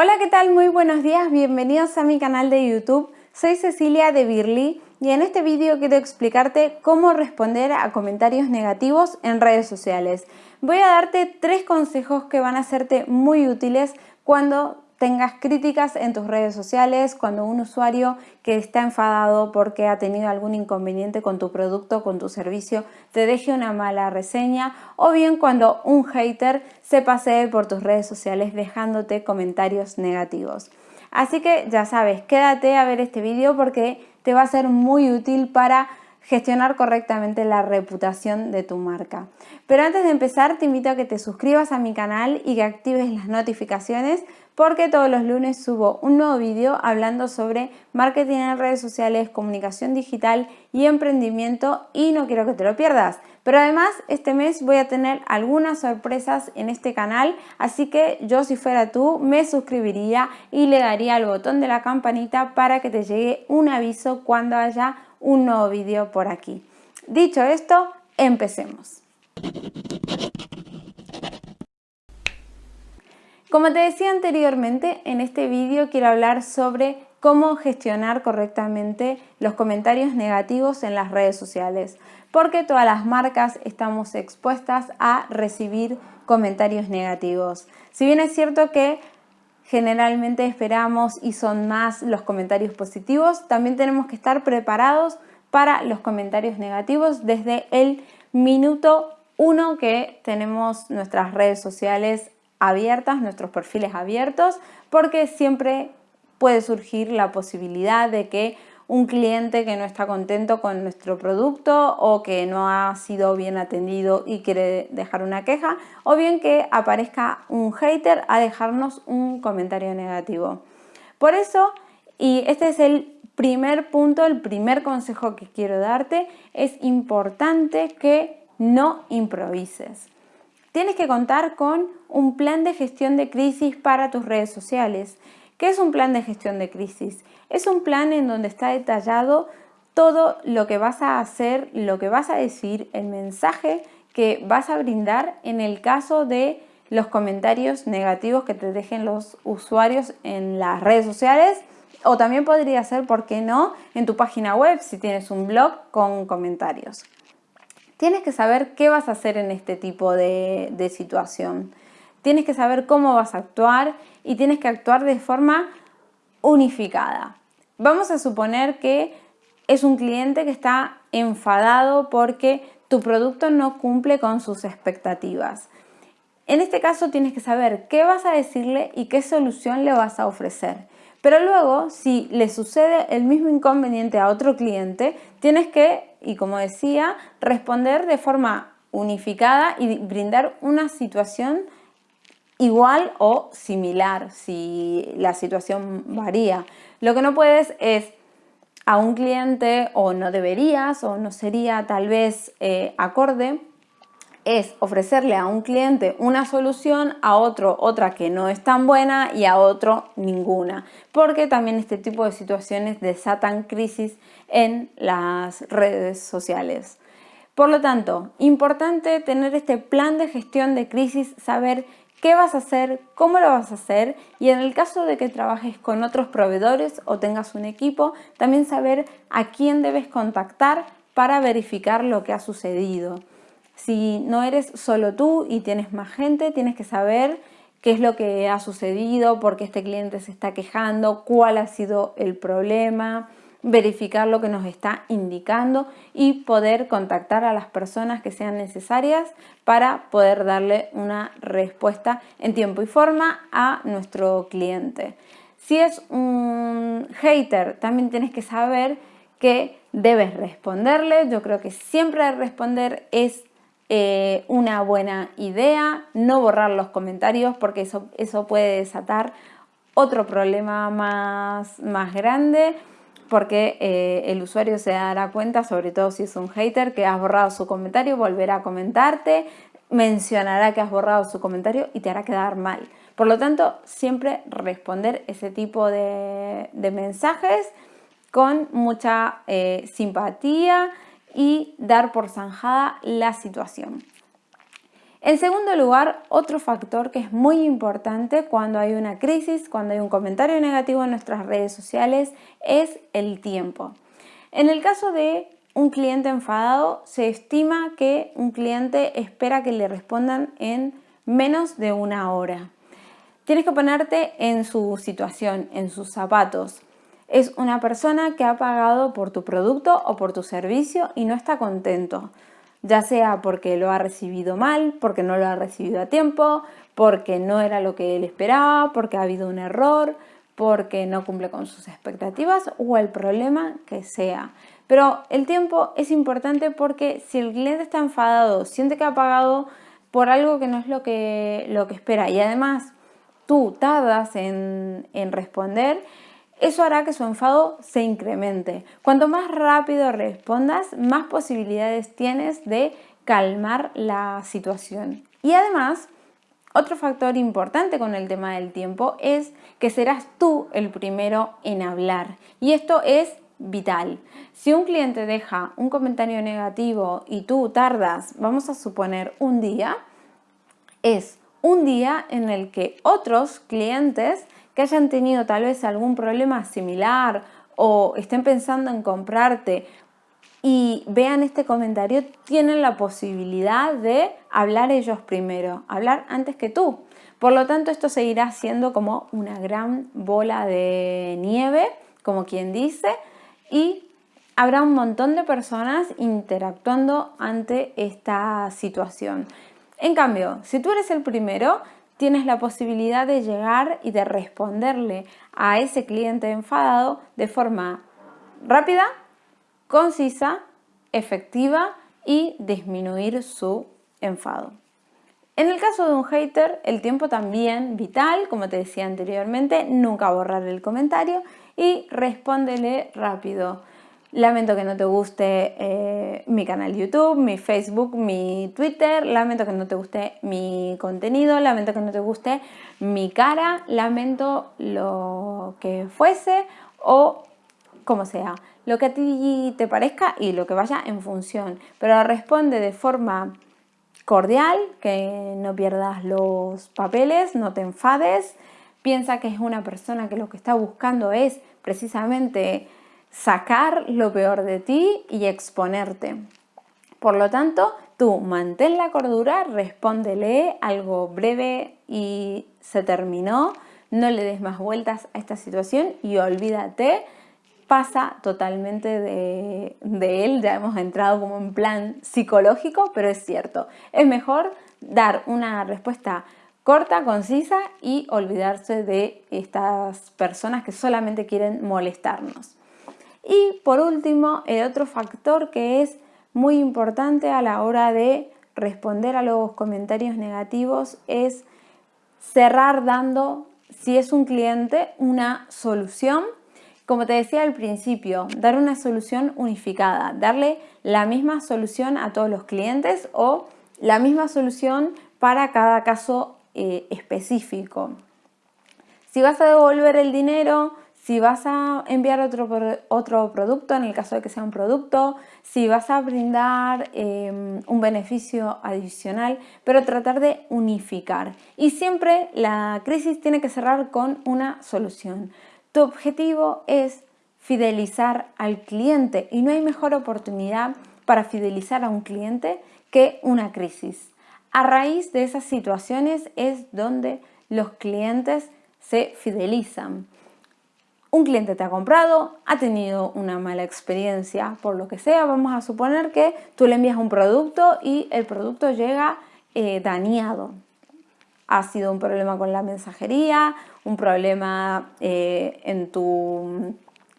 Hola, ¿qué tal? Muy buenos días, bienvenidos a mi canal de YouTube. Soy Cecilia de Birly y en este vídeo quiero explicarte cómo responder a comentarios negativos en redes sociales. Voy a darte tres consejos que van a serte muy útiles cuando tengas críticas en tus redes sociales, cuando un usuario que está enfadado porque ha tenido algún inconveniente con tu producto, con tu servicio, te deje una mala reseña o bien cuando un hater se pasee por tus redes sociales dejándote comentarios negativos. Así que ya sabes, quédate a ver este vídeo porque te va a ser muy útil para gestionar correctamente la reputación de tu marca. Pero antes de empezar te invito a que te suscribas a mi canal y que actives las notificaciones porque todos los lunes subo un nuevo vídeo hablando sobre marketing en redes sociales, comunicación digital y emprendimiento y no quiero que te lo pierdas. Pero además este mes voy a tener algunas sorpresas en este canal, así que yo si fuera tú me suscribiría y le daría al botón de la campanita para que te llegue un aviso cuando haya un nuevo vídeo por aquí. Dicho esto, empecemos. Como te decía anteriormente, en este vídeo quiero hablar sobre cómo gestionar correctamente los comentarios negativos en las redes sociales, porque todas las marcas estamos expuestas a recibir comentarios negativos. Si bien es cierto que generalmente esperamos y son más los comentarios positivos, también tenemos que estar preparados para los comentarios negativos desde el minuto uno que tenemos nuestras redes sociales abiertas, nuestros perfiles abiertos, porque siempre puede surgir la posibilidad de que un cliente que no está contento con nuestro producto o que no ha sido bien atendido y quiere dejar una queja o bien que aparezca un hater a dejarnos un comentario negativo. Por eso, y este es el primer punto, el primer consejo que quiero darte, es importante que no improvises. Tienes que contar con un plan de gestión de crisis para tus redes sociales. ¿Qué es un plan de gestión de crisis? Es un plan en donde está detallado todo lo que vas a hacer, lo que vas a decir, el mensaje que vas a brindar en el caso de los comentarios negativos que te dejen los usuarios en las redes sociales o también podría ser, ¿por qué no?, en tu página web si tienes un blog con comentarios. Tienes que saber qué vas a hacer en este tipo de, situación. Tienes que saber cómo vas a actuar y tienes que actuar de forma unificada. Vamos a suponer que es un cliente que está enfadado porque tu producto no cumple con sus expectativas. En este caso tienes que saber qué vas a decirle y qué solución le vas a ofrecer. Pero luego, si le sucede el mismo inconveniente a otro cliente, tienes que, y como decía, responder de forma unificada y brindar una situación igual o similar si la situación varía. Lo que no puedes es a un cliente o no deberías o no sería tal vez eh, acorde es ofrecerle a un cliente una solución, a otro otra que no es tan buena y a otro ninguna, porque también este tipo de situaciones desatan crisis en las redes sociales. Por lo tanto, importante tener este plan de gestión de crisis, saber qué vas a hacer, cómo lo vas a hacer y en el caso de que trabajes con otros proveedores o tengas un equipo, también saber a quién debes contactar para verificar lo que ha sucedido. Si no eres solo tú y tienes más gente, tienes que saber qué es lo que ha sucedido, por qué este cliente se está quejando, cuál ha sido el problema, verificar lo que nos está indicando y poder contactar a las personas que sean necesarias para poder darle una respuesta en tiempo y forma a nuestro cliente. Si es un hater, también tienes que saber que debes responderle. Yo creo que siempre responder es eh, una buena idea, no borrar los comentarios porque eso, eso puede desatar otro problema más, más grande porque eh, el usuario se dará cuenta, sobre todo si es un hater, que has borrado su comentario, volverá a comentarte, mencionará que has borrado su comentario y te hará quedar mal. Por lo tanto, siempre responder ese tipo de, mensajes con mucha eh, simpatía y dar por zanjada la situación. En segundo lugar, otro factor que es muy importante cuando hay una crisis, cuando hay un comentario negativo en nuestras redes sociales, es el tiempo. En el caso de un cliente enfadado, se estima que un cliente espera que le respondan en menos de una hora. Tienes que ponerte en su situación, en sus zapatos. Es una persona que ha pagado por tu producto o por tu servicio y no está contento, ya sea porque lo ha recibido mal, porque no lo ha recibido a tiempo, porque no era lo que él esperaba, porque ha habido un error, porque no cumple con sus expectativas o el problema que sea. Pero el tiempo es importante porque si el cliente está enfadado, siente que ha pagado por algo que no es lo que, lo que espera y además tú tardas en, en responder, eso hará que su enfado se incremente. Cuanto más rápido respondas, más posibilidades tienes de calmar la situación. Y además, otro factor importante con el tema del tiempo es que serás tú el primero en hablar. Y esto es vital. Si un cliente deja un comentario negativo y tú tardas, vamos a suponer un día, es un día en el que otros clientes que hayan tenido tal vez algún problema similar o estén pensando en comprarte y vean este comentario, tienen la posibilidad de hablar ellos primero, hablar antes que tú. Por lo tanto, esto seguirá siendo como una gran bola de nieve, como quien dice, y habrá un montón de personas interactuando ante esta situación. En cambio, si tú eres el primero, tienes la posibilidad de llegar y de responderle a ese cliente enfadado de forma rápida, concisa, efectiva y disminuir su enfado. En el caso de un hater, el tiempo también vital, como te decía anteriormente, nunca borrar el comentario y respóndele rápido. Lamento que no te guste eh, mi canal YouTube, mi Facebook, mi Twitter, lamento que no te guste mi contenido, lamento que no te guste mi cara, lamento lo que fuese o como sea, lo que a ti te parezca y lo que vaya en función, pero responde de forma cordial, que no pierdas los papeles, no te enfades, piensa que es una persona que lo que está buscando es precisamente sacar lo peor de ti y exponerte. Por lo tanto, tú mantén la cordura, respóndele algo breve y se terminó, no le des más vueltas a esta situación y olvídate, pasa totalmente de, de él, ya hemos entrado como en plan psicológico, pero es cierto, es mejor dar una respuesta corta, concisa y olvidarse de estas personas que solamente quieren molestarnos. Y por último, el otro factor que es muy importante a la hora de responder a los comentarios negativos es cerrar dando, si es un cliente, una solución. Como te decía al principio, dar una solución unificada, darle la misma solución a todos los clientes o la misma solución para cada caso eh, específico. Si vas a devolver el dinero, si vas a enviar otro, otro producto, en el caso de que sea un producto, si vas a brindar em, un beneficio adicional, pero tratar de unificar. Y siempre la crisis tiene que cerrar con una solución. Tu objetivo es fidelizar al cliente y no hay mejor oportunidad para fidelizar a un cliente que una crisis. A raíz de esas situaciones es donde los clientes se fidelizan un cliente te ha comprado, ha tenido una mala experiencia por lo que sea, vamos a suponer que tú le envías un producto y el producto llega eh, dañado. Ha sido un problema con la mensajería, un problema eh, en tu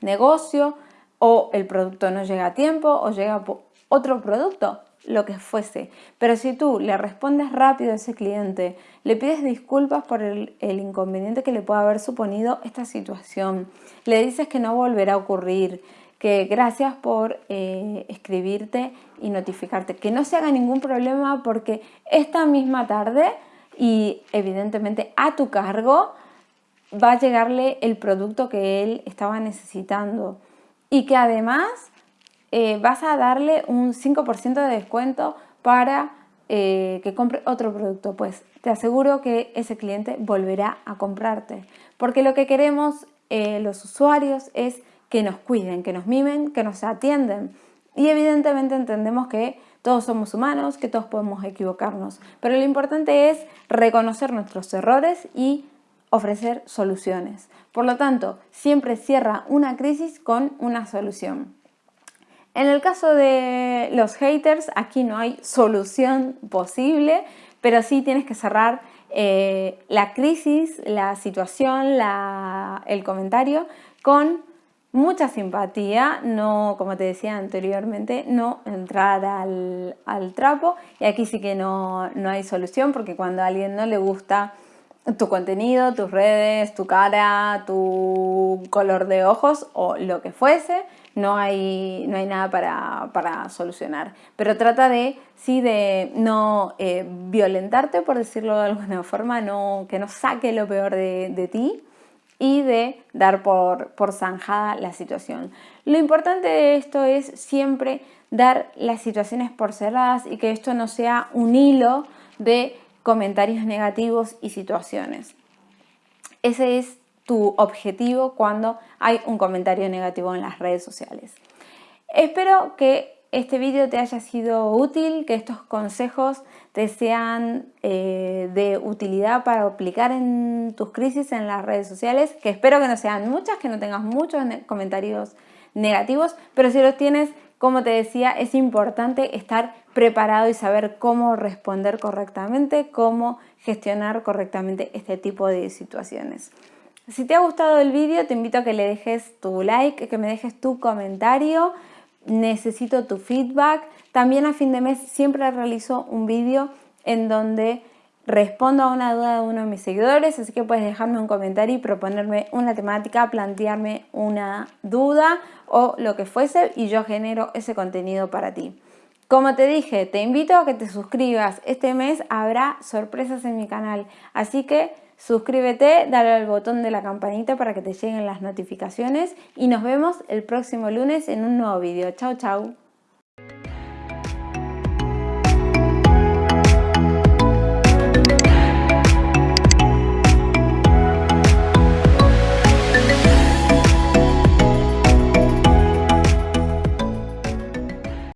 negocio o el producto no llega a tiempo o llega otro producto lo que fuese. Pero si tú le respondes rápido a ese cliente, le pides disculpas por el, inconveniente que le pueda haber suponido esta situación, le dices que no volverá a ocurrir, que gracias por eh, escribirte y notificarte, que no se haga ningún problema porque esta misma tarde y evidentemente a tu cargo va a llegarle el producto que él estaba necesitando y que además eh, vas a darle un 5% de descuento para eh, que compre otro producto, pues te aseguro que ese cliente volverá a comprarte. Porque lo que queremos eh, los usuarios es que nos cuiden, que nos mimen, que nos atienden. Y evidentemente entendemos que todos somos humanos, que todos podemos equivocarnos, pero lo importante es reconocer nuestros errores y ofrecer soluciones. Por lo tanto, siempre cierra una crisis con una solución. En el caso de los haters, aquí no hay solución posible, pero sí tienes que cerrar eh, la crisis, la situación, el comentario con mucha simpatía, no, como te decía anteriormente, no entrar al, trapo. Y aquí sí que no, no, hay solución porque cuando a alguien no le gusta tu contenido, tus redes, tu cara, tu color de ojos o lo que fuese, no hay, no hay nada para, solucionar. Pero trata de, sí, de no eh, violentarte, por decirlo de alguna forma, no, que no saque lo peor de, de ti, y de dar por, zanjada la situación. Lo importante de esto es siempre dar las situaciones por cerradas y que esto no sea un hilo de comentarios negativos y situaciones. Ese es tu objetivo cuando hay un comentario negativo en las redes sociales. Espero que este vídeo te haya sido útil, que estos consejos te sean eh, de utilidad para aplicar en tus crisis en las redes sociales, que espero que no sean muchas, que no tengas muchos comentarios negativos, pero si los tienes, como te decía, es importante estar preparado y saber cómo responder correctamente, cómo gestionar correctamente este tipo de situaciones. Si te ha gustado el vídeo, te invito a que le dejes tu like, que me dejes tu comentario, necesito tu feedback. También a fin de mes siempre realizo un vídeo en donde respondo a una duda de uno de mis seguidores, así que puedes dejarme un comentario y proponerme una temática, plantearme una duda o lo que fuese y yo genero ese contenido para ti. Como te dije, te invito a que te suscribas. Este mes habrá sorpresas en mi canal, así que suscríbete, dale al botón de la campanita para que te lleguen las notificaciones y nos vemos el próximo lunes en un nuevo vídeo. Chao, chao.